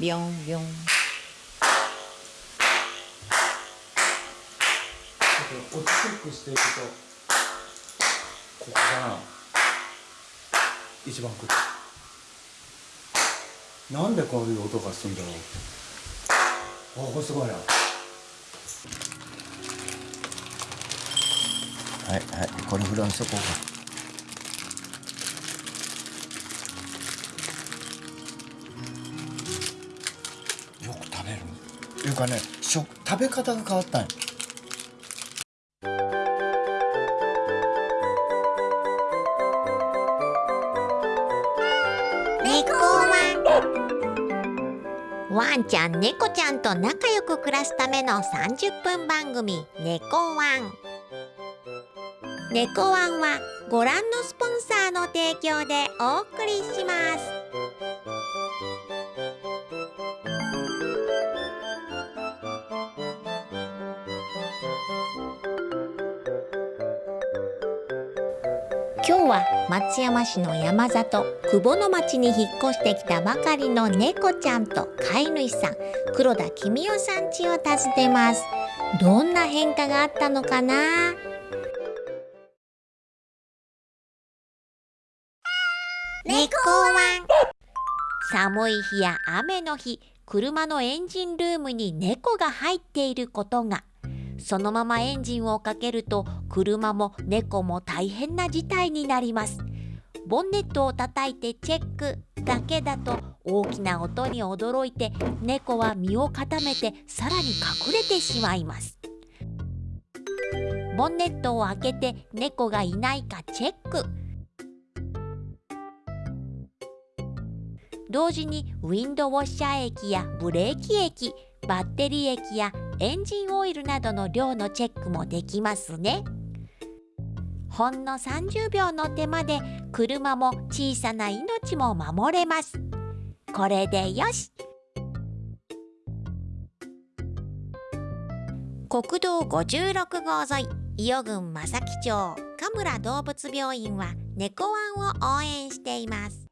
ビョンビョン音チェックしていくとここかな一番くるなんでこういう音がするんだろう。あこれすごいな。はいはい。これフランスこうかね食食べ方が変わったんよ。猫ワン。ワンちゃん猫ちゃんと仲良く暮らすための30分番組「猫ワン」猫ワンはご覧のスポンサーの提供でお送りします。は松山市の山里久保の町に引っ越してきたばかりの猫ちゃんと飼い主さん黒田公代さん家を訪ねます。どんな変化があったのかな？猫ワン。寒い日や雨の日車のエンジンルームに猫が入っていることがそのままエンジンをかけると車も猫も大変な事態になります。ボンネットを叩いてチェックだけだと大きな音に驚いて猫は身を固めてさらに隠れてしまいます。ボンネットを開けて猫がいないかチェック。同時にウィンドウォッシャー液やブレーキ液バッテリー液やエンジンオイルなどの量のチェックもできますね。ほんの30秒の手間で車も小さな命も守れます。これでよし。国道56号沿い伊予郡正木町神村動物病院は猫ワンを応援しています。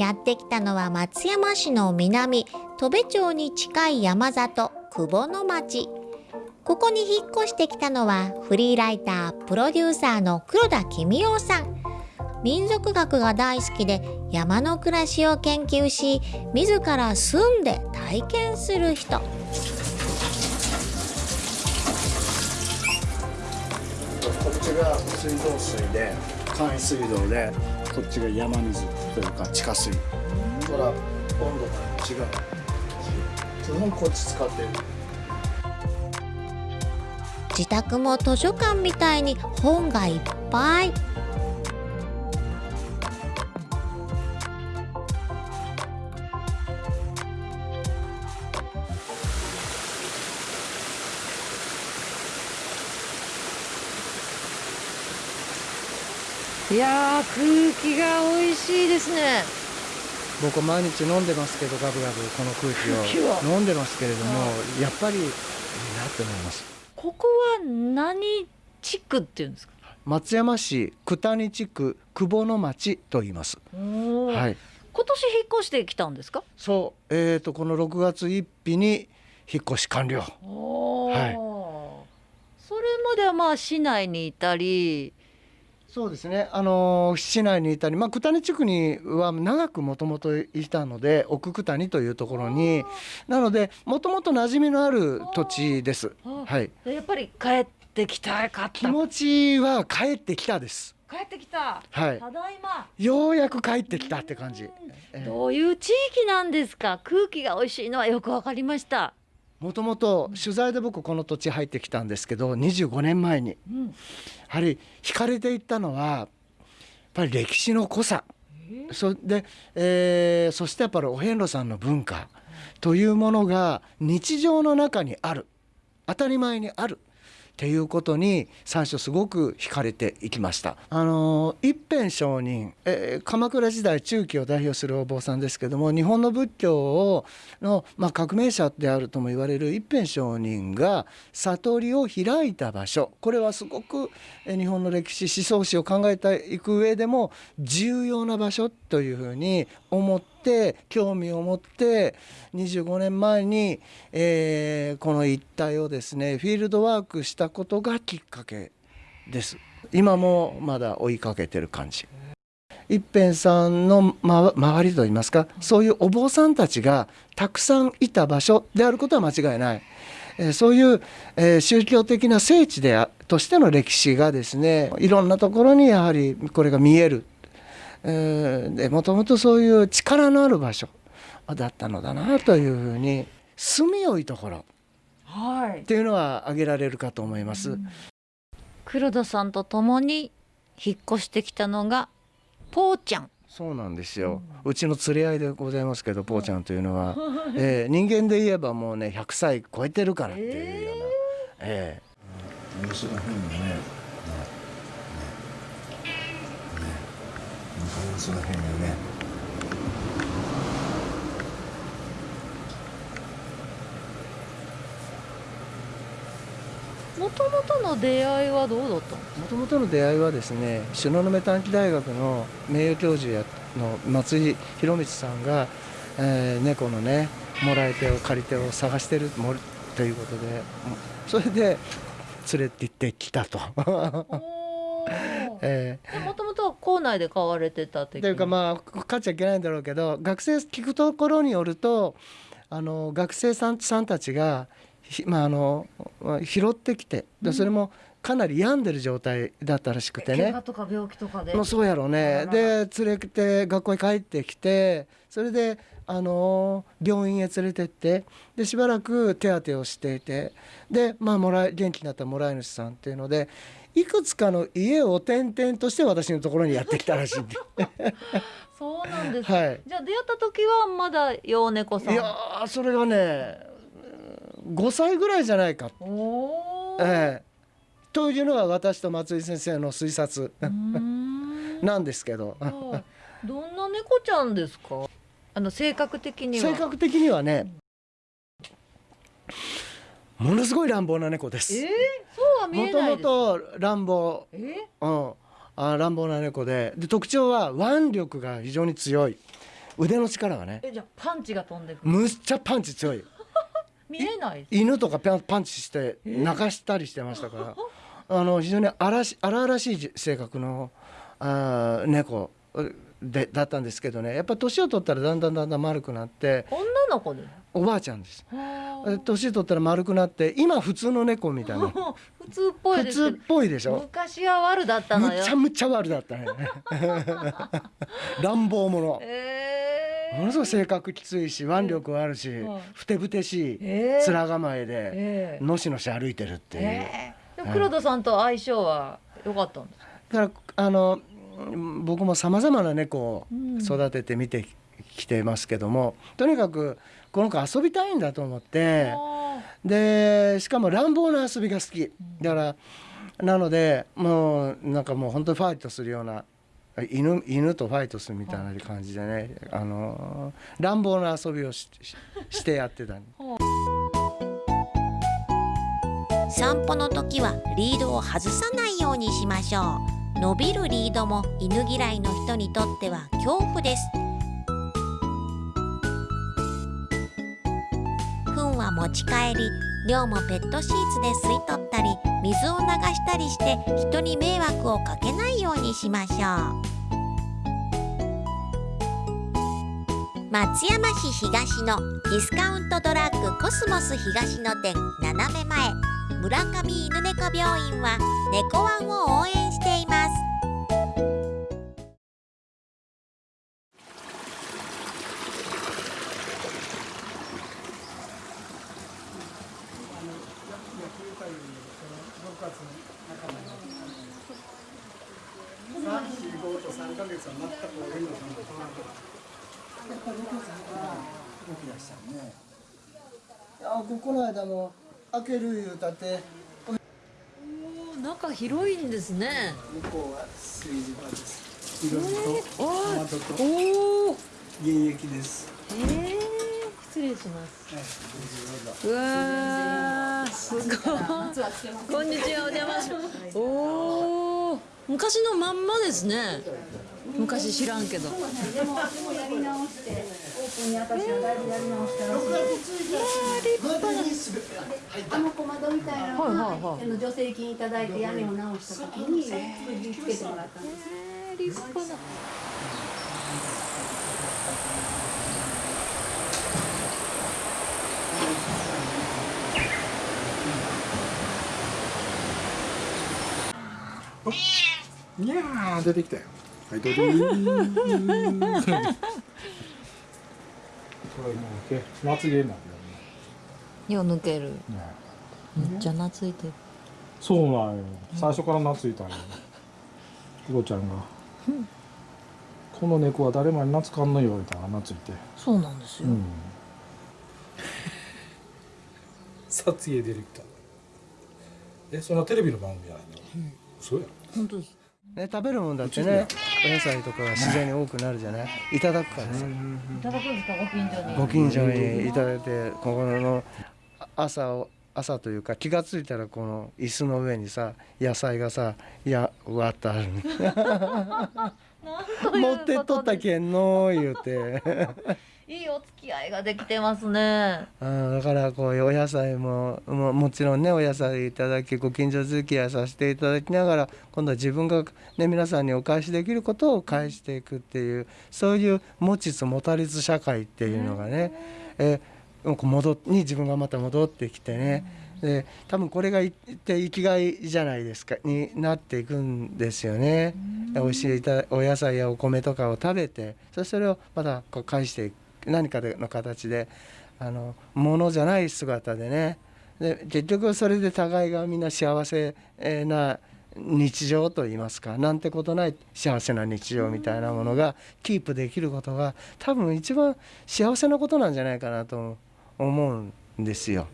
やってきたのは松山市の南戸部町に近い山里久保の町。ここに引っ越してきたのはフリーライタープロデューサーの黒田公代さん。民族学が大好きで山の暮らしを研究し自ら住んで体験する人。こっちが水道水で簡易水道でこっちが山水。というか地下水ほら温度が違う。基本こっち使ってる。自宅も図書館みたいに本がいっぱい。いやー空気が美味しいですね。僕毎日飲んでますけどガブガブこの空気を。飲んでますけれどもやっぱりいいなって思います。ここは何地区っていうんですか？松山市九谷地区久保の町と言います。はい。今年引っ越してきたんですか？そう。えー、とこの6月1日に引っ越し完了。はい。それまではまあ市内にいたりそうですね、あのー市内にいたり、まあ、九谷地区には長くもともといたので奥九谷というところに。なのでもともと馴染みのある土地です。あはい、やっぱり帰ってきたかった。気持ちは帰ってきたです。帰ってきた。はい、ただいま。ようやく帰ってきたって感じ。ええ。どういう地域なんですか？空気が美味しいのはよくわかりました、もともと取材で僕この土地入ってきたんですけど25年前に。うん、やはり惹かれていったのはやっぱり歴史の濃さ。そで、えーそしてやっぱりお遍路さんの文化というものが日常の中にある。当たり前にあるっていうことに最初すごく惹かれていきました。あの一辺上人、えー鎌倉時代中期を代表するお坊さんですけども日本の仏教をの、まあ、革命者であるとも言われる一辺上人が悟りを開いた場所これはすごく日本の歴史思想史を考えていく上でも重要な場所というふうに思って興味を持って25年前に、えーこの一帯をですねフィールドワークしたことがきっかけです。今もまだ追いかけてる感じ。一辺さんの、ま、周りといいますかそういうお坊さんたちがたくさんいた場所であることは間違いない、えそういう、え宗教的な聖地でとしての歴史がですねいろんなところにやはりこれが見える。もともとそういう力のある場所だったのだなというふうに住みよいところはい。っていうのは挙げられるかと思います。黒田さんと共に引っ越してきたのがポーちゃん。そうなんですよ、うちの連れ合いでございますけどポーちゃんというのは、えー人間で言えばもうね100歳超えてるからっていうような、え様子が変よね。ねねね様子がね。もともとの出会いはどうだったの？もともとの出会いはですね東雲短期大学の名誉教授やの松井博光さんが、えー猫のねもらい手を借り手を探してるもということでうんそれで連れて行ってきたと。えーもともとは校内で買われてたってというかまあ買っちゃいけないんだろうけど学生聞くところによるとあの学生さんさんたちが、ひまあ、あの拾ってきてでそれもかなり病んでる状態だったらしくてね。とか病気とかで。もうそうやろうね。で連れて学校に帰ってきてそれであの病院へ連れてってでしばらく手当てをしていてでまあもらい元気になったもらい主さんっていうのでいくつかの家を転々として私のところにやってきたらしいんで。そうなんです、はい。じゃあ出会った時はまだ幼猫さん。いやーそれがね5歳ぐらいじゃないか、おええ。というのが私と松井先生の推察。なんですけど。はいどんな猫ちゃんですか？あの性格的には。性格的にはねものすごい乱暴な猫です。えー、そうは見もともえないです。と乱暴、えうん、あ乱暴な猫で。で特徴は腕力が非常に強い。腕の力がね。えじゃあパンチが飛んでくる。むっちゃパンチ強い。見えない。犬とかパンチして泣かしたりしてましたから。あの非常に荒し荒々しい性格のあー猫でだったんですけどね。やっぱ年を取ったらだんだんだんだん丸くなって。女の子でおばあちゃんです。年取ったら丸くなって今普通の猫みたいな。あ 普通っぽい普通っぽいでしょ。昔は悪だったむのよ。ちゃむちゃ悪だったね。乱暴者。え。ー、ものすごい性格きついし腕力はあるしはいふてぶてしいえ。ー面構えでえ。ーのしのし歩いてるっていう。え。ー、黒田さんと相性は良かったんですか？だからあのうん僕もさまざまな猫をうん。育ててみてきてますけどもとにかくこの子遊びたいんだと思って。あでしかも乱暴な遊びが好き。だからなのでもうなんかもう本当にファイトするような犬犬とファイトするみたいな感じでねあの乱暴な遊びをしししてやってた散歩の時はリードを外さないようにしましょう。伸びるリードも犬嫌いの人にとっては恐怖です持ち帰り量もペットシーツで吸い取ったり水を流したりして人に迷惑をかけないようにしましょう。松山市東のディスカウントドラッグコスモス東の店斜め前村上犬猫病院は猫ワンを応援しています。あここの間も開ける言うたって。中広いんですね。向こうは炊事場です。いろいろとおトマトとおー原液です。えー、失礼します。うわーすごい。こんにちはお邪魔します。おお昔のまんまですね。昔知らんけど。でもでもやり直してオープンに私はだいぶやり直したらしいあの小窓みたいなのはいが、はいはいあの助成金いただいて屋根を直した時に作りつけてもらったんです立派ないやー出てきたよ。はいどうぞ。これもうけまつげになるよう抜ける。よね。めっちゃ懐いてる。そうなんよ。最初から懐いたんよ。ひろちゃんが「この猫は誰もに懐かんのよ」みたいな懐いて。そうなんですよ、うん。撮影ディレクターえそんなテレビの番組やないの、そうや本当ですね、食べるもんだってねお野菜とかが自然に多くなるじゃない？いただくからさ。いただくんですか？ご近所に。ご近所にいただいてここのあ朝を朝というか気が付いたらこの椅子の上にさ野菜がさやわっとある 持ってっとったけんの言うていいお付き合いができてますね。うんだからこういうお野菜もももちろんねお野菜いただきご近所付き合いさせていただきながら今度は自分が、ね、皆さんにお返しできることを返していくっていうそういう持ちつ持たれつ社会っていうのがね、えこう戻っに自分がまた戻ってきてね、で多分これがって生きがいじゃないですかになっていくんですよね。美味しいお野菜やお米とかを食べてそしてそれをまたこう返していく何かでの形であの物じゃない姿でね。で結局それで互いがみんな幸せな日常といいますかなんてことない幸せな日常みたいなものがキープできることが多分一番幸せなことなんじゃないかなと思うんですよ。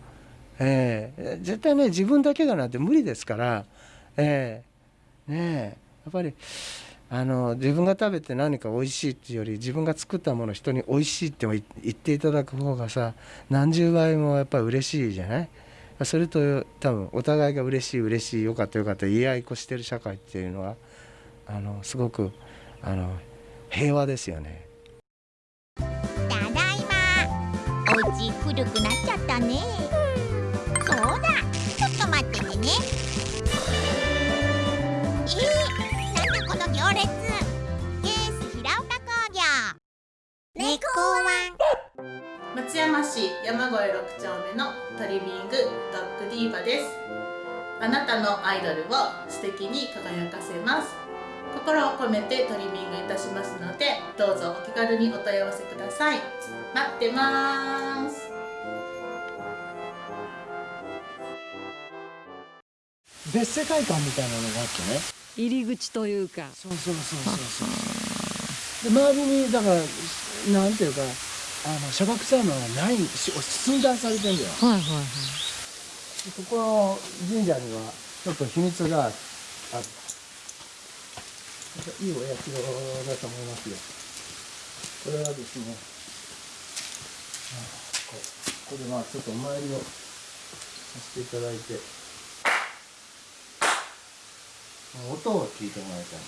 ええ。絶対ね自分だけがなんて無理ですから、ええ。ねえ。やっぱりあの自分が食べて何か美味しいっていうより自分が作ったものを人に美味しいって言っていただく方がさ何十倍もやっぱり嬉しいじゃない？それと多分お互いが嬉しい嬉しいよかったよかった言い合いっこしてる社会っていうのはあのすごくあの平和ですよね。ただいま。お家古くなっちゃったね。猫ワン。松山市山越6丁目のトリミングドッグディーバです。あなたのアイドルを素敵に輝かせます。心を込めてトリミングいたしますのでどうぞお気軽にお問い合わせください。待ってます。別世界観みたいなのがあってね。入り口というか。そうそうそうそうそう。で周りにだからなんていうかあの砂漠サウナがないし寸断されてんだよ。はいはいはい。ここの神社にはちょっと秘密がある。いいお社だと思いますよ。これはですねここでまあちょっとお参りをさせていただいて。音を聞いてもらいたい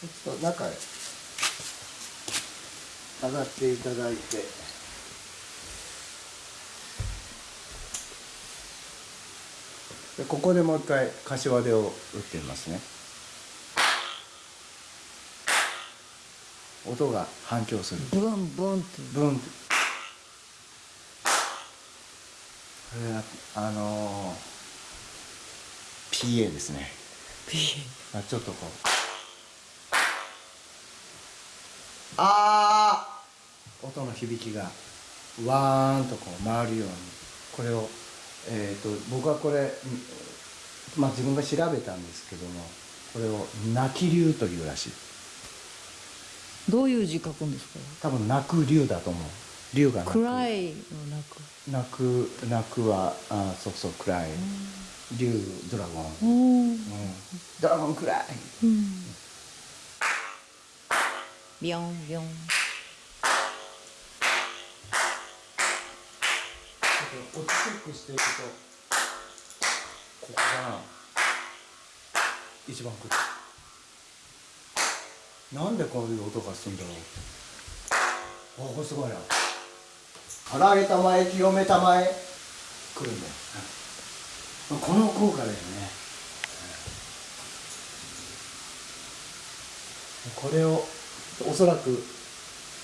ちょっと中へ上がっていただいて。でここでもう一回柏手を打ってみますね。音が反響する。ブンブンって。ブンって。これはあのー PA ですね。あちょっとこうあー。音の響きがわーんとこう回るようにこれをえー、と僕はこれ、うんまあ、自分が調べたんですけどもこれを「泣き竜」というらしい。どういう字書くんですか？多分泣く竜だと思う。竜が泣く。クライのなく。泣く泣くはあそうそう暗い。竜ドラゴン、うん、ドラゴン暗い。うんビヨンビヨン音チェックしていくとここが一番来るなんでこういう音がするんだろう。おこれすごいな。唐揚げたまえ清めたまえ来るんだよ、この効果だよね、これをおそらく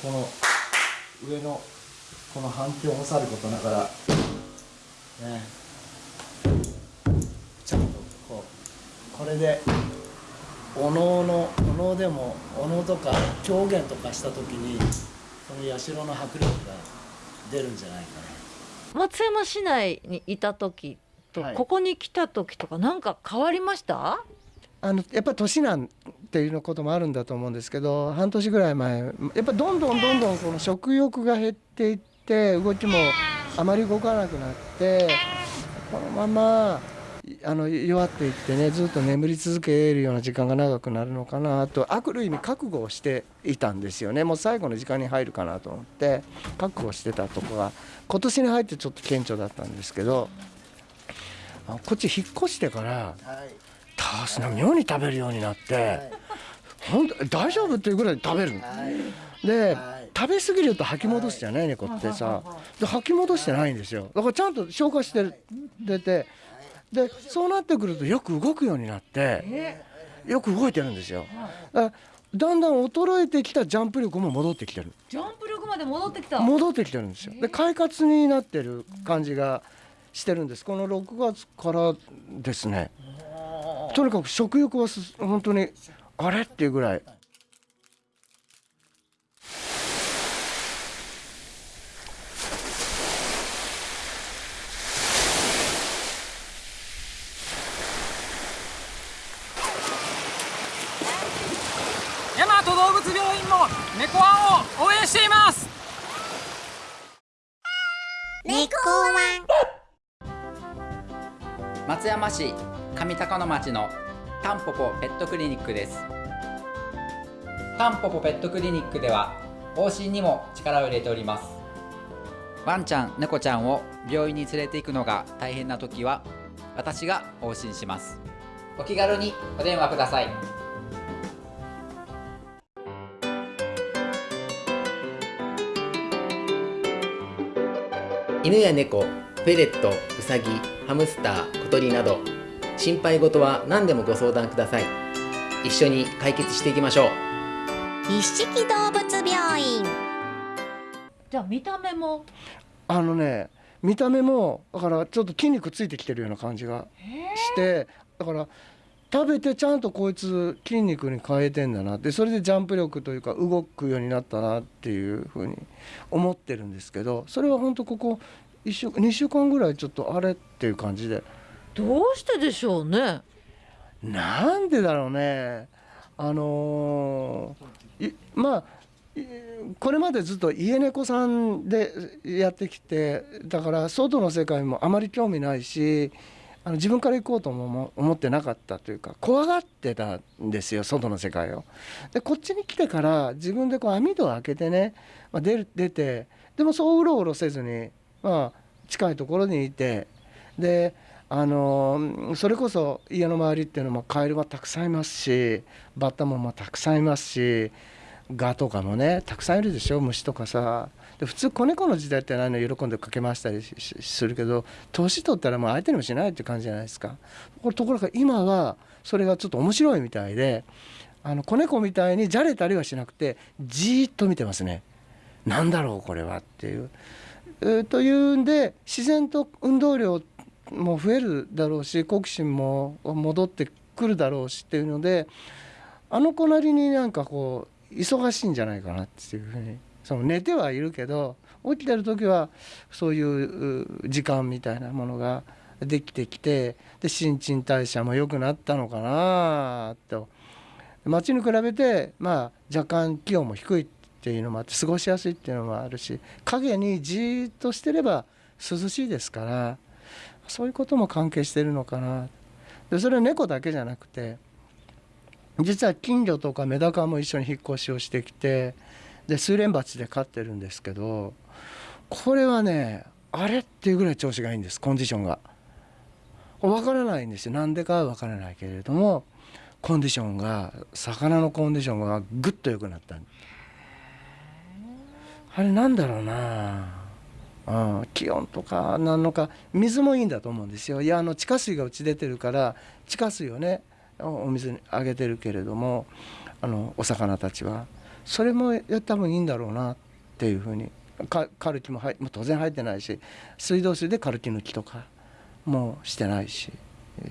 この上のこの反響もさることながらねちゃんとこうこれでお能のお能でもお能とか狂言とかした時にこの社の迫力が出るんじゃないか松山市内にいた時と、はい。ここに来た時とかなんか変わりました？なあのやっぱり年なんていうのこともあるんだと思うんですけど半年ぐらい前やっぱどんどんどんどんこの食欲が減っていって動きもあまり動かなくなってこのままあの弱っていってねずっと眠り続けるような時間が長くなるのかなとある意味覚悟をしていたんですよね。もう最後の時間に入るかなと思って覚悟してたとこが今年に入ってちょっと顕著だったんですけどあこっち引っ越してからタースの妙に食べるようになって本当大丈夫っていうぐらい食べるの。で食べ過ぎると吐き戻すじゃない猫ってさ。で吐き戻してないんですよ。だからちゃんと消化してる出て。でそうなってくるとよく動くようになってよく動いてるんですよ。だだんだん衰えてきたジャンプ力も戻ってきてる。ジャンプ力まで戻ってきた？戻ってきてるんですよ。で快活になってる感じがしてるんです。この6月からですね。とにかく食欲はす本当にあれ？っていうぐらい大和動物病院も猫ワンを応援しています猫ワン松山市上高野町のタンポポペットクリニックです。タンポポペットクリニックでは往診にも力を入れております。ワンちゃん猫ちゃんを病院に連れて行くのが大変な時は私が往診します。お気軽にお電話ください。犬や猫、フェレット、ウサギ、ハムスター、小鳥など心配事は何でもご相談ください。一緒に解決していきましょう。一色動物病院。じゃあ見た目も？あのね見た目もだからちょっと筋肉ついてきてるような感じがしてだから食べてちゃんとこいつ筋肉に変えてんだな。ってそれでジャンプ力というか動くようになったなっていうふうに思ってるんですけどそれは本当ここ1週2週間ぐらいちょっとあれっていう感じでどうしてでしょうね？なんでだろうねあのーまあこれまでずっと家猫さんでやってきてだから外の世界もあまり興味ないしあの自分から行こうとも思ってなかったというか怖がってたんですよ外の世界を。でこっちに来てから自分でこう網戸を開けてね、まあ、出る出てでもそううろうろせずに、まあ、近いところにいてであのそれこそ家の周りっていうのもカエルはたくさんいますしバッタもまあたくさんいますしガとかもねたくさんいるでしょ虫とかさ。で普通子猫の時代って何の喜んでかけ回したりするけど年取ったらもう相手にもしないって感じじゃないですか。ところが今はそれがちょっと面白いみたいであの子猫みたいにじゃれたりはしなくてじーっと見てますね。なんだろうこれはっていう。えーというんで自然と運動量っても増えるだろうし好奇心も戻ってくるだろうしっていうのであの子なりになんかこう忙しいんじゃないかなっていうふうにその寝てはいるけど起きてる時はそういう時間みたいなものができてきてで新陳代謝も良くなったのかなと。街に比べてまあ若干気温も低いっていうのもあって過ごしやすいっていうのもあるし影にじーっとしてれば涼しいですからそういうことも関係してるのかな。でそれは猫だけじゃなくて実は金魚とかメダカも一緒に引っ越しをしてきてで水蓮鉢で飼ってるんですけどこれはねあれっていうぐらい調子がいいんですコンディションが。わからないんですよ。なんでかはわからないけれどもコンディションが魚のコンディションがぐっと良くなった。あれなんだろうな。うん、気温とかなのか水もいいんだと思うんですよ。いやあの地下水がうち出てるから地下水をねお水にあげてるけれどもあのお魚たちはそれも多分いいんだろうなっていうふうにカルキも入もう当然入ってないし水道水でカルキ抜きとかもしてないし、え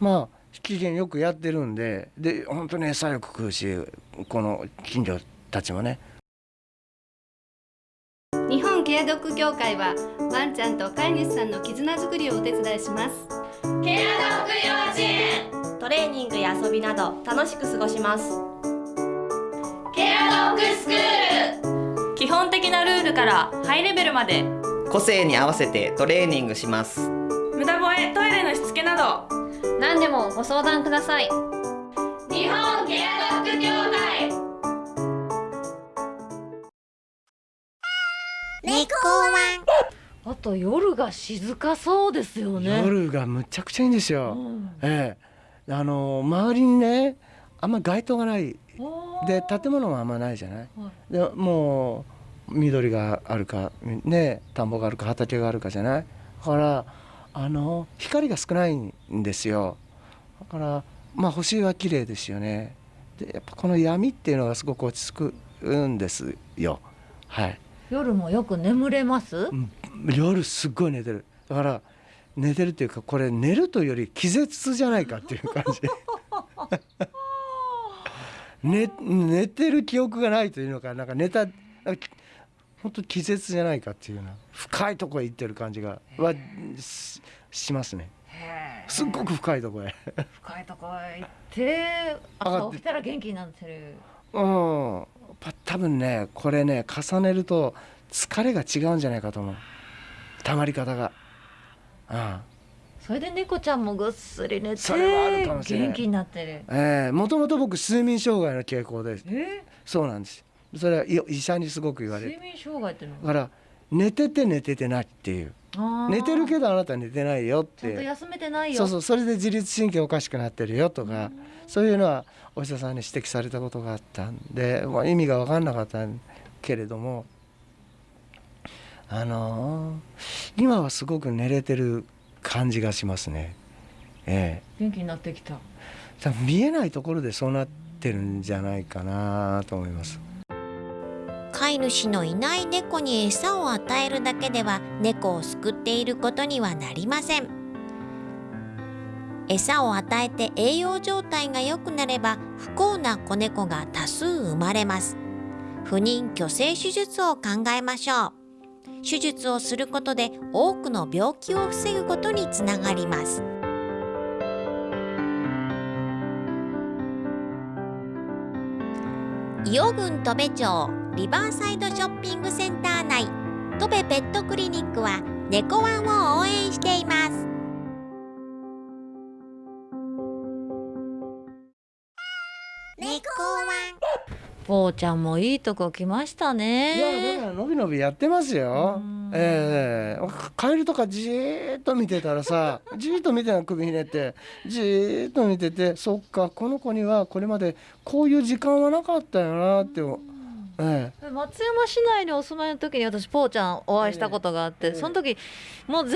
まあ機嫌よくやってるんでで本当に餌よく食うしこの近所たちもねケアドッグ協会はワンちゃんと飼い主さんの絆づくりをお手伝いします。ケアドッグ幼稚園。トレーニングや遊びなど楽しく過ごします。ケアドッグスクール。基本的なルールからハイレベルまで。個性に合わせてトレーニングします。無駄吠えトイレのしつけなど。何でもご相談ください。日本ケアドッグ協会猫ワンあと夜が静かそうですよね。夜がむちゃくちゃいいんですよ、ええ。あの周りにねあんま街灯がない。で建物もあんまないじゃない、でもう緑があるかね田んぼがあるか畑があるかじゃない？だからあの光が少ないんですよ。だからまあ星は綺麗ですよね。でやっぱこの闇っていうのがすごく落ち着くんですよ。はい夜もよく眠れます、夜すっごい寝てる。だから寝てるっていうかこれ寝るというより気絶じゃないかっていう感じ。寝寝てる記憶がないというのかな。んか寝た本当気絶じゃないかっていうような。深いところへ行ってる感じがはししますね。すっごく深いところへ。深いとこへ行って朝起きたら元気になってる。うん。ぱ多分ねこれね重ねると疲れが違うんじゃないかと思う。たまり方が。うん。それで猫ちゃんもぐっすり寝てそれ元気になってる。ええ。もともと僕睡眠障害の傾向で。すえ？そうなんです。それはい医者にすごく言われる睡眠障害ってのだから寝てて寝ててないっていう。あー。寝てるけどあなた寝てないよっちゃんとて休めてないよ。そうそう。それで自律神経おかしくなってるよとかそういうのはお医者さんに指摘されたことがあったんで、まあ、意味が分かんなかったけれどもあのー今はすごく寝れてる感じがしますね。え元気になってきたえ、多分見えないところでそうなってるんじゃないかなと思います。飼い主のいない猫に餌を与えるだけでは猫を救っていることにはなりません餌を与えて栄養状態が良くなれば不幸な子猫が多数生まれます。不妊去勢手術を考えましょう。手術をすることで多くの病気を防ぐことにつながります。伊予郡戸部町リバーサイドショッピングセンター内戸部ペットクリニックは猫ワンを応援しています。ぽーちゃんもいいとこ来ましたいやねだからのびのびやってますよ。ええカエルとかじーっと見てたらさ じーっと見てたの首ひねってじーっと見ててそっかこの子にはこれまでこういう時間はなかったよなって、ええ、松山市内にお住まいの時に私ぽーちゃんお会いしたことがあって、その時もう全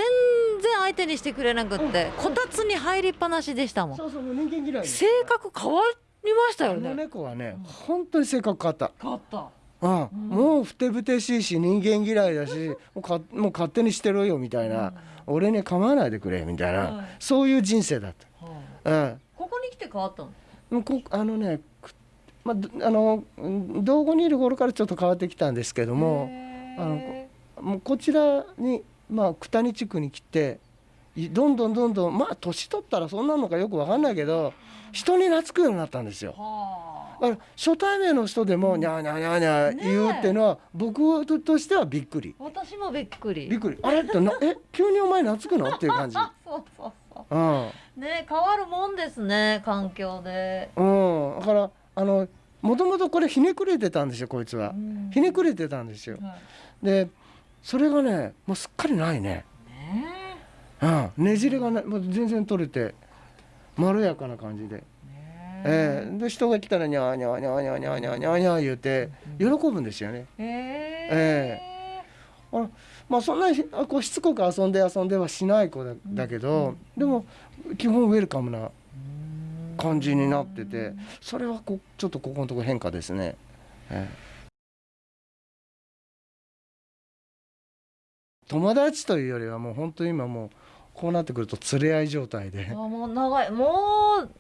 然相手にしてくれなくって、こたつに入りっぱなしでしたもん。そうそう人間嫌い性格変わりましたよね。猫はね本当に性格変わった。変わった。うん、もうふてぶてしいし人間嫌いだしもうかもう勝手にしてろよみたいな、俺に構わないでくれみたいな、はい。そういう人生だった。うん。ここに来て変わったの？もうこあのね、くまあ、どあのうん道後にいる頃からちょっと変わってきたんですけどもあのこもうこちらに、まあ、九谷地区に来ていどんどんどんどんまあ年取ったらそんなのかよく分かんないけど人に懐くようになったんですよ。だから初対面の人でも「にゃーにゃーにゃーにゃー」言うっていうのは僕としてはびっくり。私もびっくり。びっくり。あれってなえ急にお前懐くの？っていう感じ。そうそうそう。ん。うね変わるもんですね環境で。うん、だからあのもともとこれひねくれてたんですよこいつは、ひねくれてたんですよ、でそれがねもうすっかりないね。うん、ねじれがないもう全然取れてまろやかな感じで、ええで人が来たらにゃーにゃーにゃーにゃーにゃーにゃーにゃーにゃー言うて喜ぶんですよね。ええあまあそんなにあこうしつこく遊んで遊んではしない子だだけど、でも基本ウェルカムな感じになっててそれはこちょっとここのところ変化ですね。ええ友達というよりはもう本当に今もうこうなってくると連れ合い状態で。あもう長い。も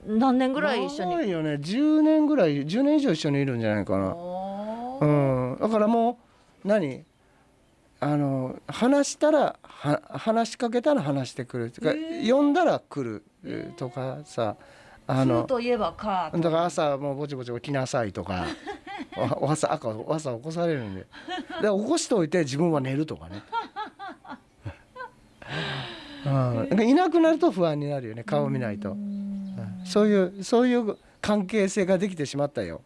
う何年ぐらい一緒に？長いよね。10年ぐらい10年以上一緒にいるんじゃないかな。うん。だからもう何？あの話したらは話しかけたら話してくる。とか、呼んだら来るえーとかさあのといえばかだから朝もうぼちぼち起きなさいとか。朝赤朝起こされるんで。で起こしておいて自分は寝るとかね。うん、いなくなると不安になるよね顔を見ないと、うん。そういうそういう関係性ができてしまったよ。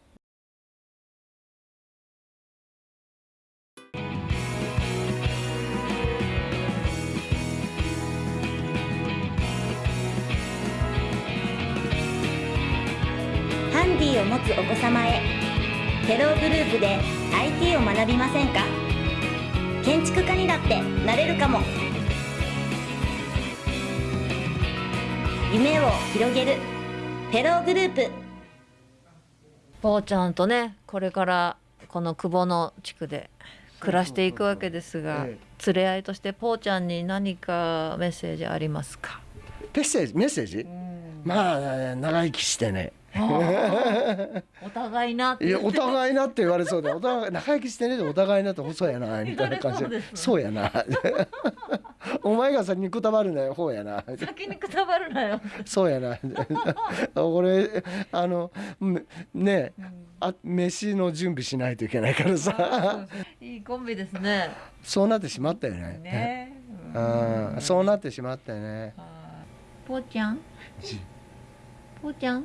ハンディを持つお子様へフェローグループで IT を学びませんか？建築家にだってなれるかも夢を広げる。フェローグループ。ぽーちゃんとねこれからこの久保の地区で暮らしていくわけですがえ連れ合いとしてぽーちゃんに何かメッセージありますか？メッセージ？メッセージ、まあ長生きしてね お互いなって。いやお互いなって言われそうでお互い長生きしてねでお互いなって細やな みたいな感じで。そうやな。お前が先にくたばるなよほうやな。先にくたばるなよ。そうやな。俺あのめねあ飯の準備しないといけないからさ。いいコンビですね。そうなってしまったよね。ね。うん。そうなってしまったよね。ぽーちゃん？ぽーちゃん？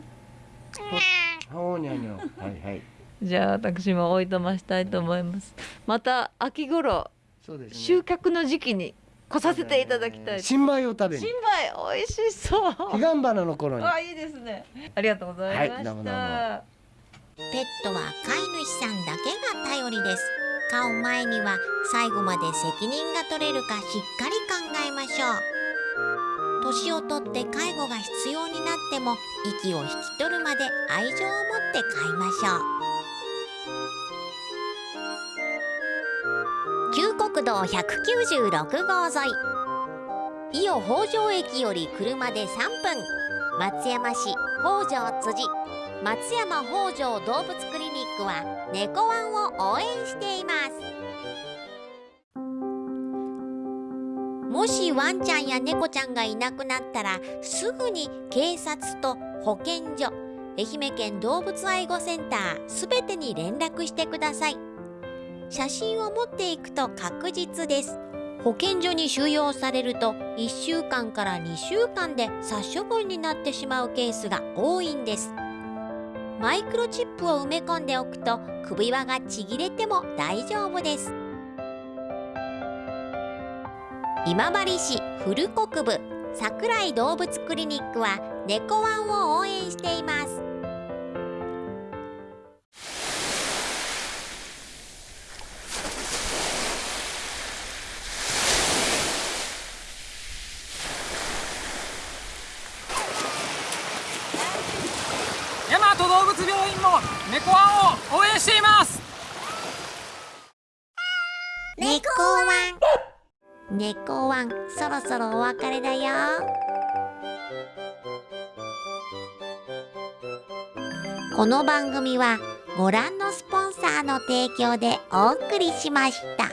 ほうにゃにゃはいはい。じゃあ私もおいとましたいと思います。また秋頃そうですね。収穫の時期に来させていただきたい。新米を食べに。新米美味しそう。彼岸花の頃に。あいいですね。ありがとうございました、はいどうもどうも。ペットは飼い主さんだけが頼りです。飼う前には最後まで責任が取れるかしっかり考えましょう年をとって介護が必要になっても息を引き取るまで愛情を持って飼いましょう。旧国道196号沿い。伊予北条駅より車で3分。松山市北条辻。松山北条動物クリニックは猫ワンを応援しています。もしワンちゃんや猫ちゃんがいなくなったらすぐに警察と保健所愛媛県動物愛護センターすべてに連絡してください。写真を持っていくと確実です。保健所に収容されると1週間から2週間で殺処分になってしまうケースが多いんです。マイクロチップを埋め込んでおくと首輪がちぎれても大丈夫です。今治市古国部桜井動物クリニックは猫ワンを応援しています。猫ワンそろそろお別れだよこの番組はご覧のスポンサーの提供でお送りしました。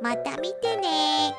また見てね